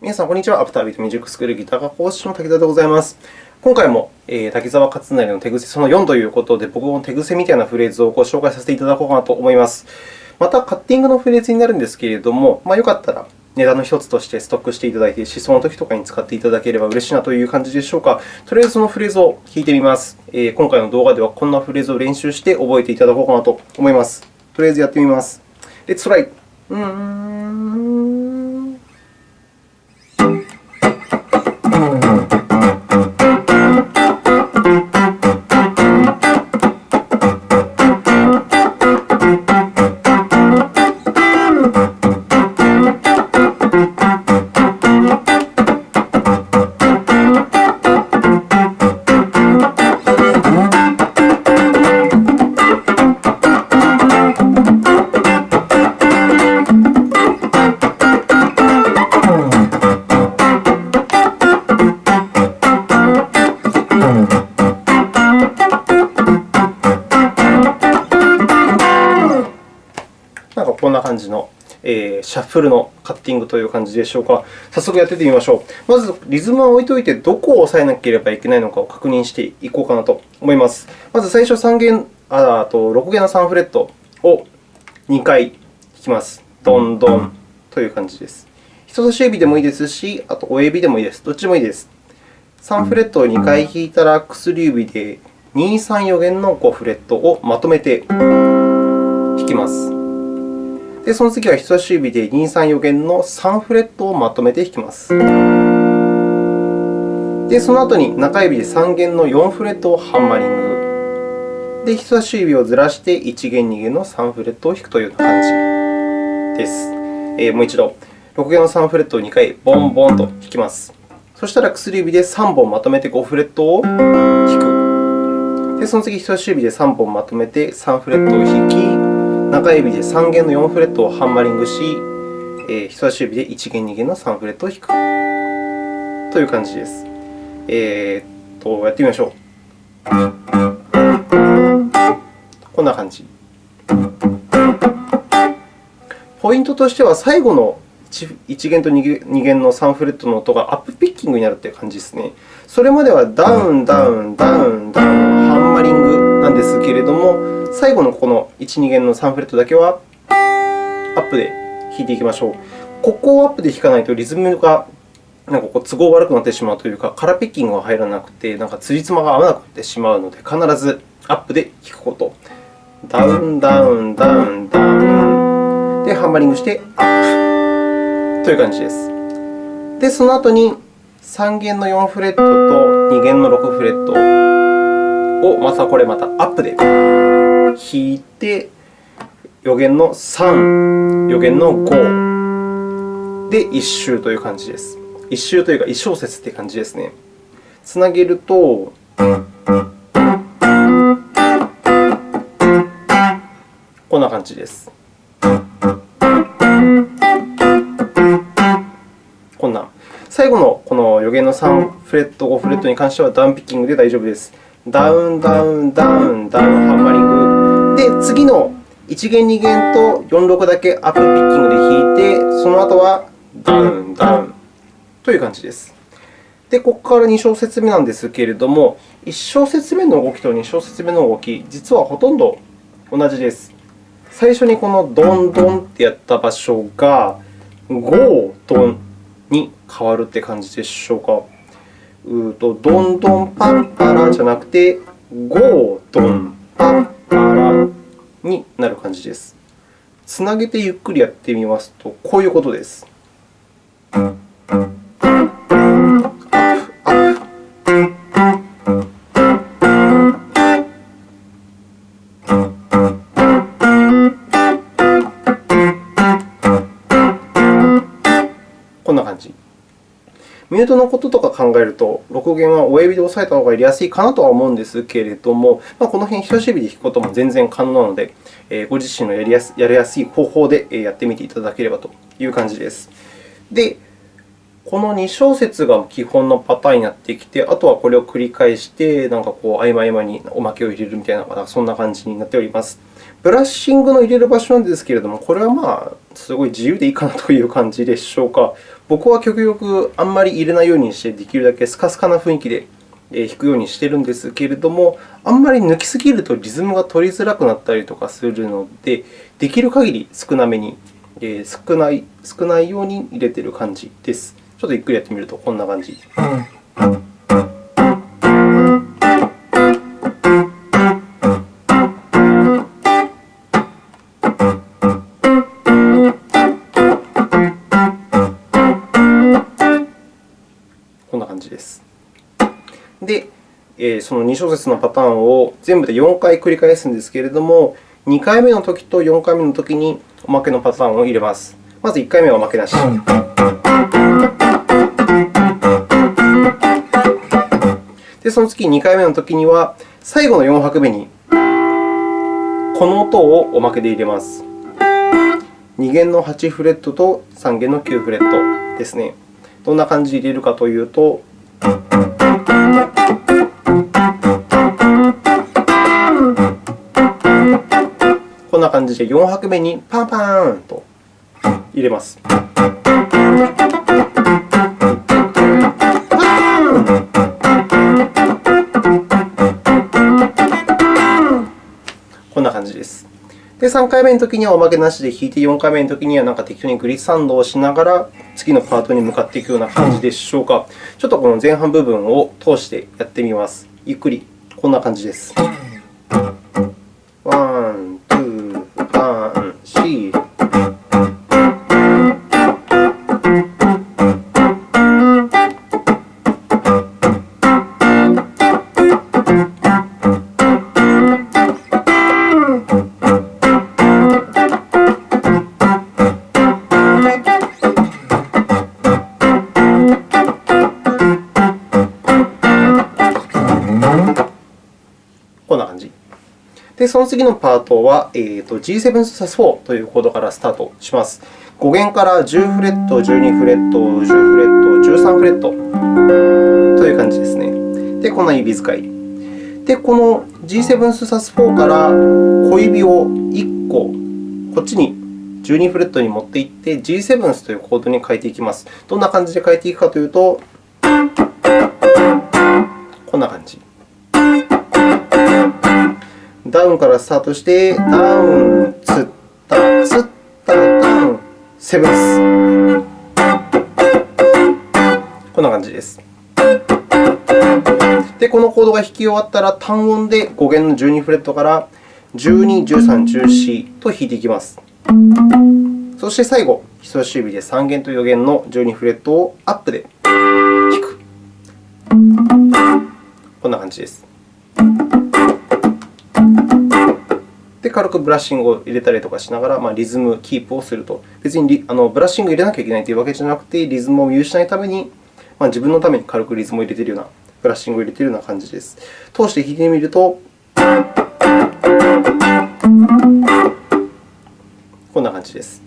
皆さん、こんにちは。アフタービートミュージックスクールギター科講師の竹田でございます。今回も、えー、滝沢勝成の手癖その4ということで、僕の手癖みたいなフレーズをご紹介させていただこうかなと思います。また、カッティングのフレーズになるんですけれども、まあ、よかったらネタの1つとしてストックしていただいて、試奏の時とかに使っていただければ嬉しいなという感じでしょうか。とりあえずそのフレーズを弾いてみます。えー、今回の動画ではこんなフレーズを練習して覚えていただこうかなと思います。とりあえずやってみます。Let's try! うんシャッフルのカッティングという感じでしょうか。早速やっててみましょう。まず、リズムは置いておいて、どこを押さえなければいけないのかを確認していこうかなと思います。まず最初3弦、あと6弦の3フレットを2回弾きます。ドンドンという感じです。人差し指でもいいですし、あと親指でもいいです。どっちでもいいです。3フレットを2回弾いたら、薬指で2、3、4弦の5フレットをまとめて弾きます。で、その次は人差し指で2、3、4弦の3フレットをまとめて弾きます。で、その後に中指で3弦の4フレットをハンマリング。で、人差し指をずらして1弦、2弦の3フレットを弾くというような感じです。えー、もう一度、6弦の3フレットを2回ボンボンと弾きます。そしたら薬指で3本まとめて5フレットを弾く。で、その次、人差し指で3本まとめて3フレットを弾き、中指で3弦の4フレットをハンマリングし、えー、人差し指で1弦、2弦の3フレットを弾くという感じです。えー、とやってみましょう。こんな感じ。ポイントとしては、最後の1弦と2弦の3フレットの音がアップピッキングになるという感じですね。それまではダウン、ダウン、ダウン、ダウン、ハンマリングも、最後のこの1、2弦の3フレットだけはアップで弾いていきましょう。ここをアップで弾かないとリズムがなんかこう都合悪くなってしまうというか、カラーピッキングが入らなくて、なんか辻褄が合わなくなってしまうので、必ずアップで弾くこと。ダウン、ダウン、ダウン、ダウン。で、ハンマリングしてアップという感じです。で、その後に3弦の4フレットと2弦の6フレットをまたこれまたアップで弾いて、余弦の3、余弦の5で1周という感じです。1周というか、1小節という感じですね。つなげると、こんな感じです。こんな。最後のこの余弦の3フレット、5フレットに関してはダウンピッキングで大丈夫です。ダウン、ダウン、ダウン、ダウン、ハンマリング。で、次の1弦、2弦と4、6だけアップピッキングで弾いて、その後はダウン、ダウンという感じです。で、ここから2小節目なんですけれども、1小節目の動きと2小節目の動き、実はほとんど同じです。最初にこのドンドンってやった場所が、ゴードンに変わるって感じでしょうか。うとどんどんパンパラじゃなくて、ゴードンパンパラになる感じです。つなげてゆっくりやってみますと、こういうことです。ミュートのこととか考えると、6弦は親指で押さえた方がやりやすいかなとは思うんですけれども、ま、この辺、人差し指で弾くことも全然可能なので、ご自身のやりやすやりやすい方法でやってみていただければという感じです。で、この2小節が基本のパターンになってきて、あとはこれを繰り返して、なんかこう合間合間におまけを入れるみたいな、そんな感じになっております。ブラッシングの入れる場所なんですけれども、これはまあ、すごい自由でいいかなという感じでしょうか。僕は極力あんまり入れないようにして、できるだけスカスカな雰囲気で弾くようにしているんですけれども、あんまり抜きすぎるとリズムが取りづらくなったりとかするので、できる限り少なめに、少ない少ないように入れている感じです。ちょっとゆっくりやってみるとこんな感じ。その2小節のパターンを全部で4回繰り返すんですけれども、2回目のときと4回目のときにおまけのパターンを入れます。まず1回目はおまけなし。で、その次2回目のときには、最後の4拍目にこの音をおまけで入れます。2弦の8フレットと3弦の9フレットですね。どんな感じで入れるかというと、こんな感じで4拍目にパンパーンと入れます。こんな感じです。で、3回目のときにはおまけなしで弾いて、4回目のときにはなんか適当にグリッサンドをしながら、次のパートに向かっていくような感じでしょうか。ちょっとこの前半部分を通してやってみます。ゆっくり、こんな感じです。その次のパートは、えー、と G7 サス4というコードからスタートします。5弦から10フレット、12フレット、10フレット、13フレットという感じですね。で、こんな指使い。で、この G7 サス4から小指を1個、こっちに12フレットに持っていって、G7 というコードに変えていきます。どんな感じで変えていくかというと、こんな感じ。ダウンからスタートして、ダウン、ツッタ、ツッタ、ダウン、セブンス。こんな感じです。で、このコードが弾き終わったら、単音で5弦の12フレットから12、13、14と弾いていきます。そして最後、人差し指で3弦と4弦の12フレットをアップで弾く。こんな感じです。で、軽くブラッシングを入れたりとかしながら、まあ、リズムキープをすると。別にあのブラッシングを入れなきゃいけないというわけじゃなくて、リズムを見失いために、まあ、自分のために軽くリズムを入れているような、ブラッシングを入れているような感じです。通して弾いてみると、こんな感じです。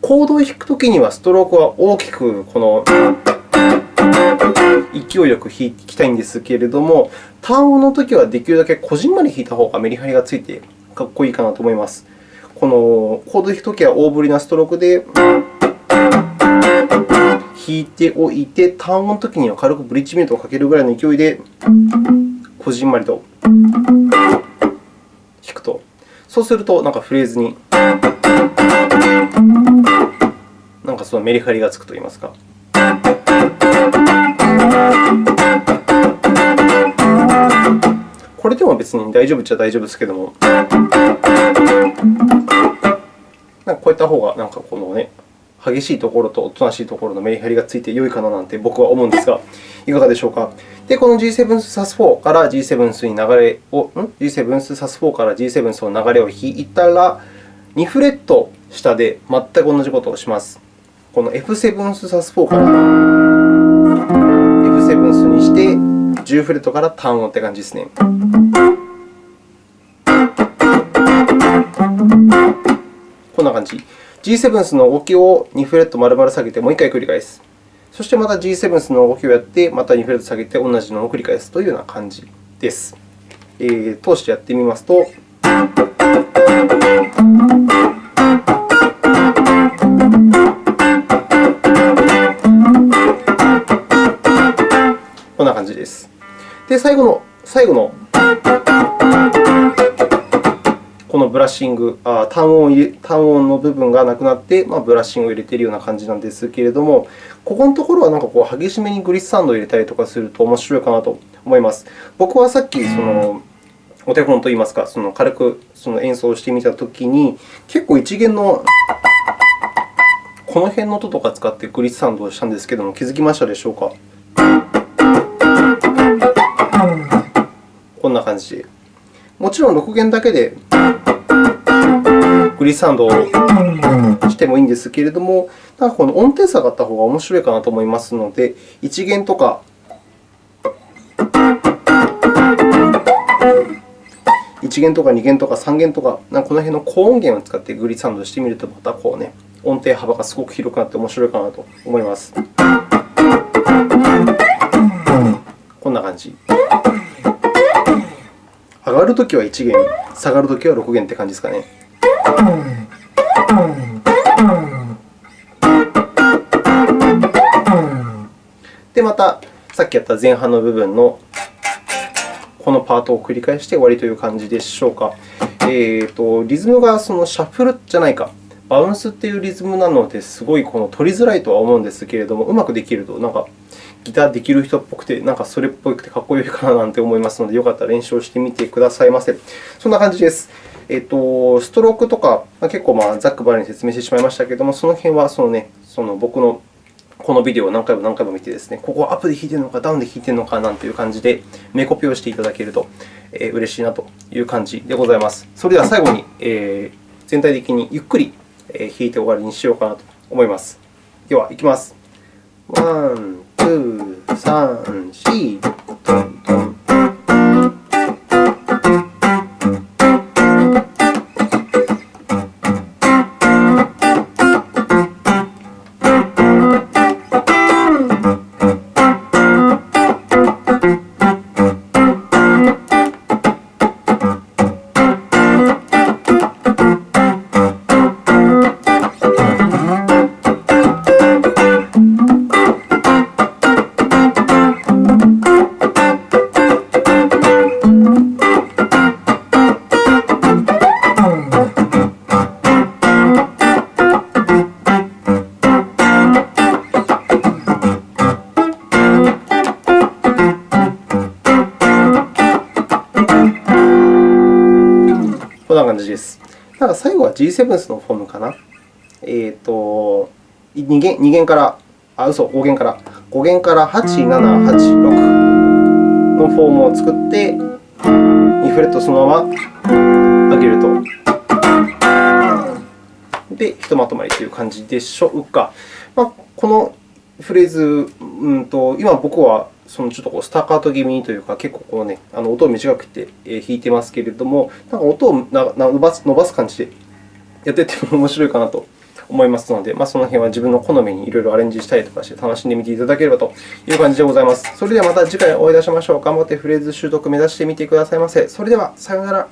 コードを弾くときには、ストロークは大きくこの勢いよく弾きたいんですけれども、単音のときはできるだけこじんまり弾いた方がメリハリがついてかっこいいかなと思います。このコード弾くときは大振りなストロークで弾いておいて、単音のときには軽くブリッジミュートをかけるぐらいの勢いで、こじんまりと弾くと。そうすると、なんかフレーズになんかそのメリハリがつくといいますか。これでも別に大丈夫っちゃ大丈夫ですけども、なんかこういった方がなんかこのね、激しいところとおとなしいところのメリハリがついて良いかななんて僕は思うんですが、いかがでしょうか。で、この G7 サス4から G7-S に流れを、ん G7 サス4から G7-S の流れを弾いたら、2フレット下で全く同じことをします。この F7 サス4から F7 にして、10フレットから単音って感じですね。こんな感じ。G7 の動きを2フレット丸々下げてもう1回繰り返す。そしてまた G7 の動きをやって、また2フレット下げて同じのを繰り返すというような感じです。えー、通してやってみますと。こんな感じです。で、最後の、最後のこのブラッシング、あ単音単音の部分がなくなって、まあ、ブラッシングを入れているような感じなんですけれども、ここのところはなんかこう激しめにグリッサンドを入れたりとかすると面白いかなと思います。僕はさっきそのお手本といいますか、その軽くその演奏してみたときに、結構一弦のこの辺の音とか使ってグリッサンドをしたんですけれども、気づきましたでしょうか？こんな感じで。もちろん6弦だけでグリサンドをしてもいいんですけれども、なんかこの音程差があった方が面白いかなと思いますので、1弦とか1弦とか2弦とか3弦とか、なんかこの辺の高音源を使ってグリサンドしてみると、またこうね、音程幅がすごく広くなって面白いかなと思います。こんな感じ。上がるときは1弦、下がるときは6弦って感じですかね。で、またさっきやった前半の部分のこのパートを繰り返して終わりという感じでしょうか。えーと、リズムがそのシャッフルじゃないか、バウンスというリズムなので、すごいこの取りづらいとは思うんですけれども、うまくできると、なんかギターできる人っぽくて、なんかそれっぽくてかっこいいかななんて思いますので、よかったら練習をしてみてくださいませ。そんな感じです。えっと、ストロークとか、結構まあざっくばらに説明してしまいましたけれども、その辺はその、ね、その僕のこのビデオを何回も何回も見てですね、ここはアップで弾いているのか、ダウンで弾いているのかなんていう感じで、目コピをしていただけると嬉しいなという感じでございます。それでは最後に、えー、全体的にゆっくり弾いて終わりにしようかなと思います。では、いきます。 one、two、サン、シー、トントン。G7 スのフォームかな？えっ、ー、と、2弦 ,2 弦から、あ、嘘、5弦から、5弦から8、7、8、6のフォームを作って、2フレットそのまま上げると。で、ひとまとまりという感じでしょうか。まあ、このフレーズ、うんと、今僕はそのちょっとこうスタカート気味にというか、結構こう、ね、あの音を短くて弾いてますけれども、なんか音を伸ばす感じでやっていっても面白いかなと思いますので、まあ、その辺は自分の好みにいろいろアレンジしたりとかして楽しんでみていただければという感じでございます。それではまた次回お会いいたしましょう。頑張ってフレーズ習得目指してみてくださいませ。それでは、さようなら。